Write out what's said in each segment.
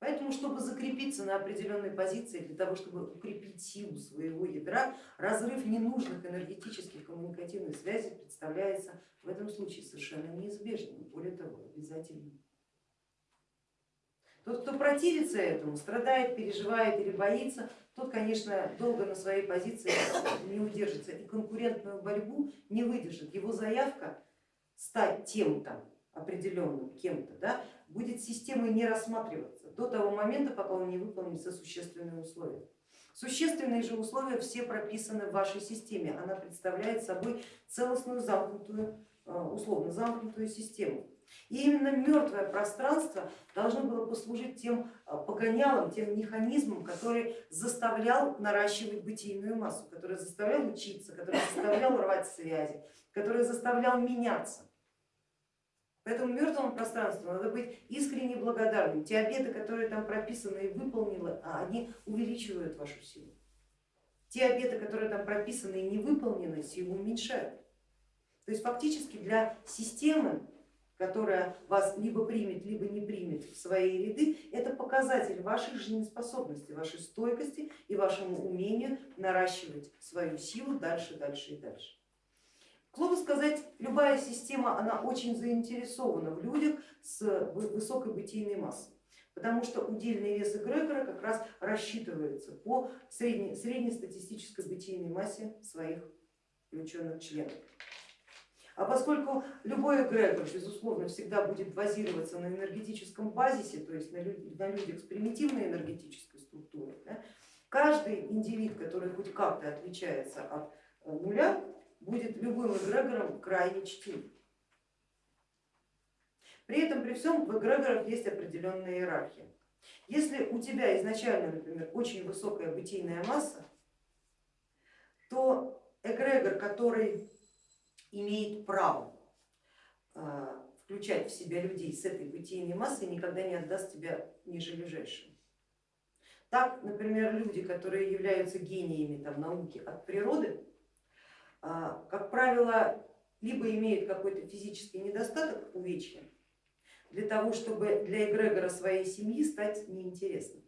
Поэтому, чтобы закрепиться на определенной позиции, для того, чтобы укрепить силу своего ядра, разрыв ненужных энергетических коммуникативных связей представляется в этом случае совершенно неизбежным, более того, обязательным. Тот, кто противится этому, страдает, переживает или боится, тот, конечно, долго на своей позиции не удержится и конкурентную борьбу не выдержит. Его заявка стать тем-то определенным кем-то, да, будет системой не рассматриваться до того момента, пока он не выполнит все существенные условия. Существенные же условия все прописаны в вашей системе, она представляет собой целостную замкнутую, э, условно замкнутую систему. И именно мертвое пространство должно было послужить тем э, погонялом, тем механизмом, который заставлял наращивать бытийную массу, который заставлял учиться, который заставлял рвать связи, который заставлял меняться. Поэтому мертвому пространству надо быть искренне благодарным. Те обеты, которые там прописаны и выполнены, а они увеличивают вашу силу. Те обеты, которые там прописаны и не выполнены, силу уменьшают. То есть фактически для системы, которая вас либо примет, либо не примет в свои ряды, это показатель вашей жизнеспособности, вашей стойкости и вашему умению наращивать свою силу дальше, дальше и дальше. К слову сказать, любая система, она очень заинтересована в людях с высокой бытийной массой, потому что удельный вес эгрегора как раз рассчитывается по средней, среднестатистической бытийной массе своих включенных членов. А поскольку любой эгрегор, безусловно, всегда будет базироваться на энергетическом базисе, то есть на, людях с примитивной энергетической структурой, да, каждый индивид, который хоть как-то отличается от э, нуля, будет любым эгрегором крайне чтим. При этом при всем в эгрегорах есть определенная иерархия. Если у тебя изначально, например, очень высокая бытийная масса, то эгрегор, который имеет право а, включать в себя людей с этой бытийной массой, никогда не отдаст тебя ниже лежащим. Так, например, люди, которые являются гениями там, науки от природы, как правило, либо имеют какой-то физический недостаток, увечья, для того, чтобы для эгрегора своей семьи стать неинтересным.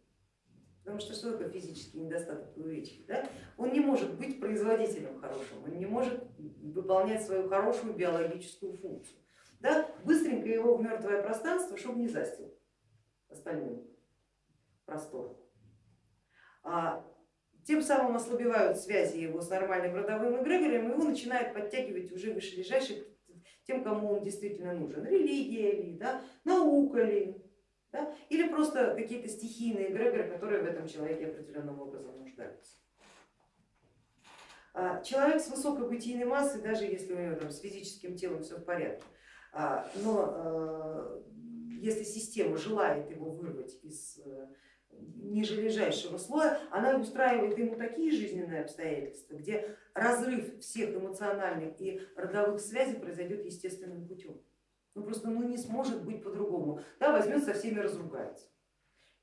Потому что что такое физический недостаток увечья? Да? Он не может быть производителем хорошим, он не может выполнять свою хорошую биологическую функцию. Да? Быстренько его в мертвое пространство, чтобы не застил остальным простор. А тем самым ослабевают связи его с нормальным родовым эгрегором, его начинает подтягивать уже вышележащих тем, кому он действительно нужен. Религия ли, да, наука ли, да, или просто какие-то стихийные эгрегоры, которые в этом человеке определенным образом нуждаются. А, человек с высокой бытийной массой, даже если у него там, с физическим телом все в порядке, а, но а, если система желает его вырвать из ниже лежащего слоя, она устраивает ему такие жизненные обстоятельства, где разрыв всех эмоциональных и родовых связей произойдет естественным путем. Ну просто ну, не сможет быть по-другому. Да, возьмет со всеми разругается.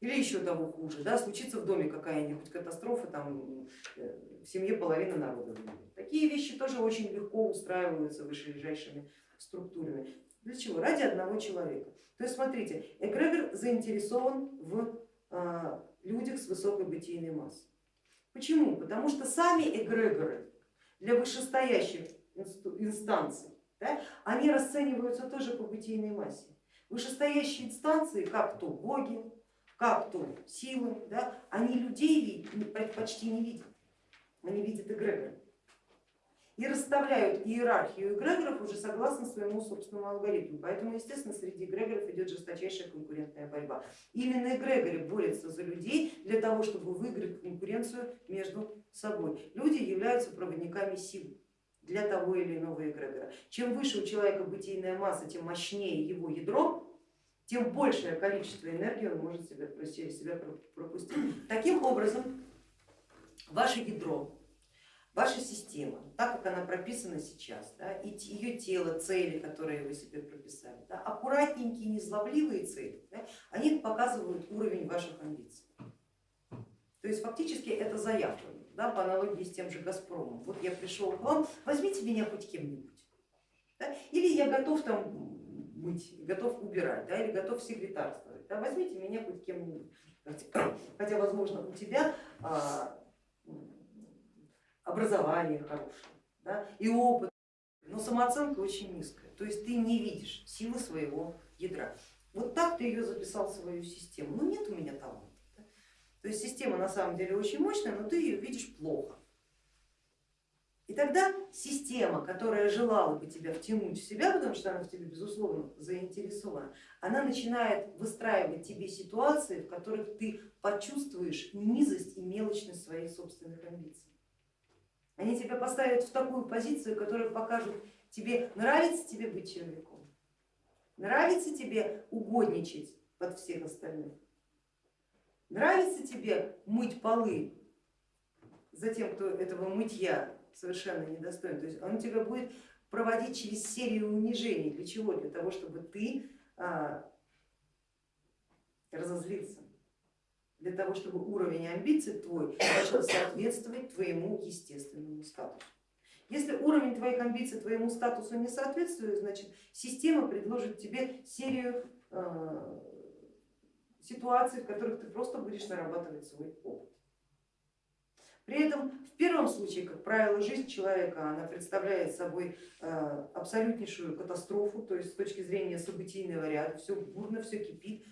Или еще того хуже, да, случится в доме какая-нибудь катастрофа, там э, в семье половина народа умрет. Такие вещи тоже очень легко устраиваются вышележащими структурами. Для чего? Ради одного человека. То есть смотрите, эгрегор заинтересован в людях с высокой бытийной массой. Почему? Потому что сами эгрегоры для вышестоящих инстанций, да, они расцениваются тоже по бытийной массе. Вышестоящие инстанции, как то боги, как то силы, да, они людей почти не видят, они видят эгрегоры и расставляют иерархию эгрегоров уже согласно своему собственному алгоритму. Поэтому, естественно, среди эгрегоров идет жесточайшая конкурентная борьба. Именно эгрегоры борются за людей для того, чтобы выиграть конкуренцию между собой. Люди являются проводниками сил для того или иного эгрегора. Чем выше у человека бытийная масса, тем мощнее его ядро, тем большее количество энергии он может себя, себя пропустить. Таким образом, ваше ядро Ваша система, так как она прописана сейчас, да, и ее тело, цели, которые вы себе прописали, да, аккуратненькие, незлобливые цели, да, они показывают уровень ваших амбиций. То есть фактически это заявка, да, по аналогии с тем же Газпромом. Вот я пришел к вам, возьмите меня хоть кем-нибудь. Да, или я готов там мыть, готов убирать, да, или готов секретарствовать. Да, возьмите меня хоть кем-нибудь. Хотя, возможно, у тебя а, образование хорошее да, и опыт, но самооценка очень низкая. То есть ты не видишь силы своего ядра. Вот так ты ее записал в свою систему. Ну нет у меня таланта. Да? То есть система на самом деле очень мощная, но ты ее видишь плохо. И тогда система, которая желала бы тебя втянуть в себя, потому что она в тебе безусловно заинтересована, она начинает выстраивать тебе ситуации, в которых ты почувствуешь низость и мелочность своих собственных амбиций. Они тебя поставят в такую позицию, которая покажет тебе, нравится тебе быть человеком, нравится тебе угодничать под всех остальных, нравится тебе мыть полы за тем, кто этого мытья совершенно недостоин. То есть он тебя будет проводить через серию унижений. Для чего? Для того, чтобы ты а, разозлился. Для того, чтобы уровень амбиций твой начал соответствовать твоему естественному. Если уровень твоих амбиций твоему статусу не соответствует, значит система предложит тебе серию э, ситуаций, в которых ты просто будешь нарабатывать свой опыт. При этом в первом случае, как правило, жизнь человека она представляет собой э, абсолютнейшую катастрофу, то есть с точки зрения событийного ряда, все бурно, все кипит,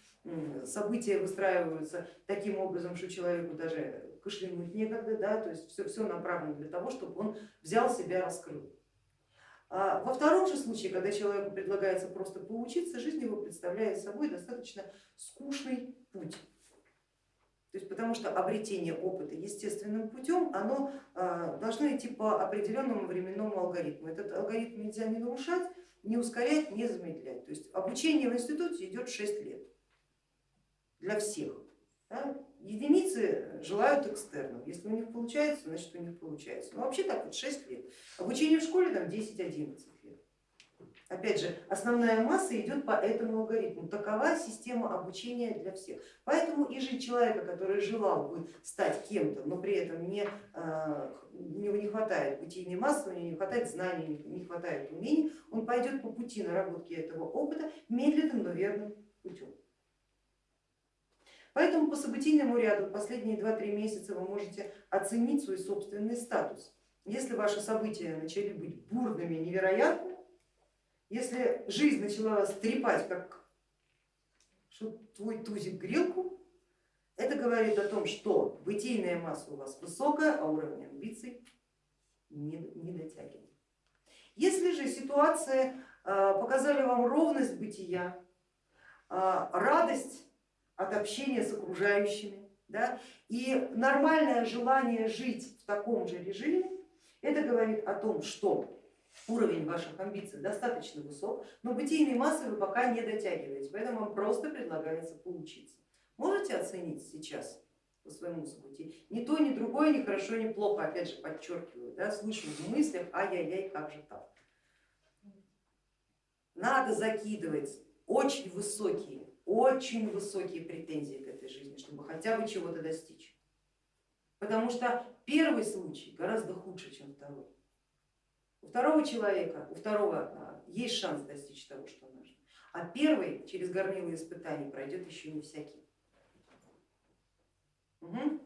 события выстраиваются таким образом, что человеку даже кашлянуть некогда, да, то есть все, все направлено для того, чтобы он взял себя, раскрыл. А во втором же случае, когда человеку предлагается просто поучиться, жизнь его представляет собой достаточно скучный путь. То есть потому что обретение опыта естественным путем, оно а, должно идти по определенному временному алгоритму. Этот алгоритм нельзя не нарушать, не ускорять, не замедлять. То есть обучение в институте идет 6 лет для всех. Да? Единицы желают экстернов, если у них получается, значит у них получается. Но вообще так вот 6 лет. Обучение в школе там 10-11 Опять же, основная масса идет по этому алгоритму. Такова система обучения для всех. Поэтому и жить человека, который желал бы стать кем-то, но при этом не, а, у него не хватает бытийной массы, у него не хватает знаний, не хватает умений, он пойдет по пути наработки этого опыта медленным, но верным путем. Поэтому по событийному ряду последние 2-3 месяца вы можете оценить свой собственный статус. Если ваши события начали быть бурными, невероятными, если жизнь начала вас трепать, как твой тузик грелку, это говорит о том, что бытийная масса у вас высокая, а уровень амбиций не, не дотягивает. Если же ситуация а, показали вам ровность бытия, а, радость от общения с окружающими да, и нормальное желание жить в таком же режиме, это говорит о том, что уровень ваших амбиций достаточно высок, но бытийной массы вы пока не дотягиваете, поэтому вам просто предлагается поучиться. Можете оценить сейчас по своему событию? Ни то, ни другое, ни хорошо, ни плохо, опять же подчеркиваю, да, слышу в мыслях, ай-яй-яй, как же так. Надо закидывать очень высокие, очень высокие претензии к этой жизни, чтобы хотя бы чего-то достичь. Потому что первый случай гораздо хуже, чем второй. У второго человека, у второго а, есть шанс достичь того, что нужно, а первый через горнило испытаний пройдет еще не всякий. Угу.